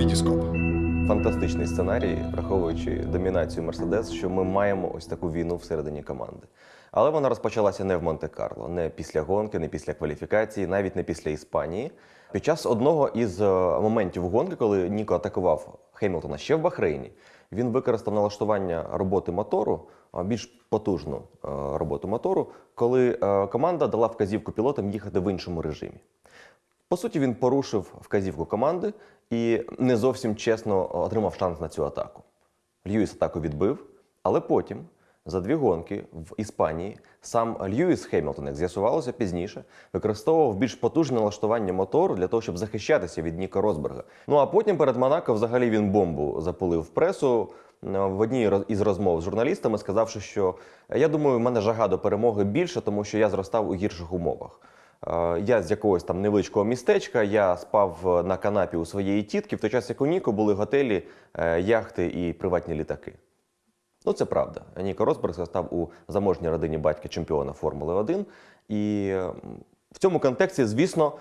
Вітіскоп. Фантастичний сценарій, враховуючи домінацію Мерседес, що ми маємо ось таку війну всередині команди. Але вона розпочалася не в Монте-Карло, не після гонки, не після кваліфікації, навіть не після Іспанії. Під час одного із е, моментів гонки, коли Ніко атакував Хемілтона ще в Бахрейні, він використав налаштування роботи мотору, більш потужну е, роботу мотору, коли е, команда дала вказівку пілотам їхати в іншому режимі. По суті, він порушив вказівку команди і не зовсім чесно отримав шанс на цю атаку. Льюіс атаку відбив, але потім, за дві гонки в Іспанії, сам Льюіс Хемілтон, як з'ясувалося пізніше, використовував більш потужне налаштування мотору для того, щоб захищатися від Ніка Росберга. Ну а потім перед Монако взагалі він бомбу запулив в пресу. е, В одній із розмов з журналістами, сказавши, що я думаю, в мене жага до перемоги більше, тому що я зростав у гірших умовах. Е, Я з якогось там невеличкого містечка, я спав на канапі у своєї тітки, в той час як у Ніко були готелі, е, яхти і приватні літаки. Ну, це правда. Ніко Росберг став у заможній родині батька чемпіона Формули 1. І в цьому контексті, звісно,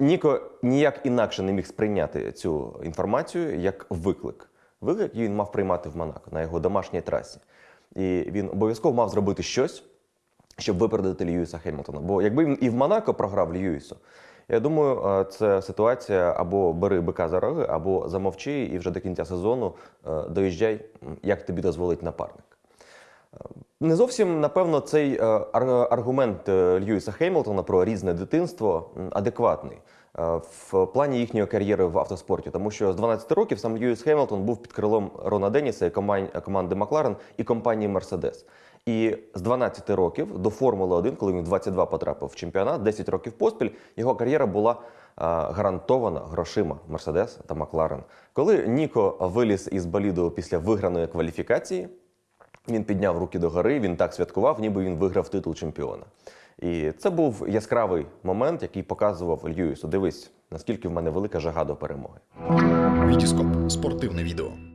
Ніко ніяк інакше не міг сприйняти цю інформацію як виклик. Виклик він мав приймати в Монако на його домашній трасі. І він обов'язково мав зробити щось, щоб випередити Льюіса Хемілтона. Бо якби він і в Монако програв Льюісу, я думаю, е, це ситуація або бери бика за роги, або замовчи, і вже до кінця сезону е, доїжджай, як тобі дозволить напарник. Е, Не зовсім, напевно, цей аргумент Льюіса Хеймлтона про різне дитинство адекватний в плані їхньої кар'єри в автоспорті, тому що з 12 років сам Льюіс Хемілтон був під крилом Рона Деніса і команди Макларен і компанії Мерседес. І з 12 років до Формули 1, коли він в 22 потрапив в чемпіонат, 10 років поспіль, його кар'єра була е, гарантована грошима Мерседес та Макларен. Коли Ніко виліз із боліду після виграної кваліфікації, він підняв руки догори, він так святкував, ніби він виграв титул чемпіона. І це був яскравий момент, який показував Льюісу: дивись, наскільки в мене велика жага до перемоги. Вітіскоп. Спортивне відео.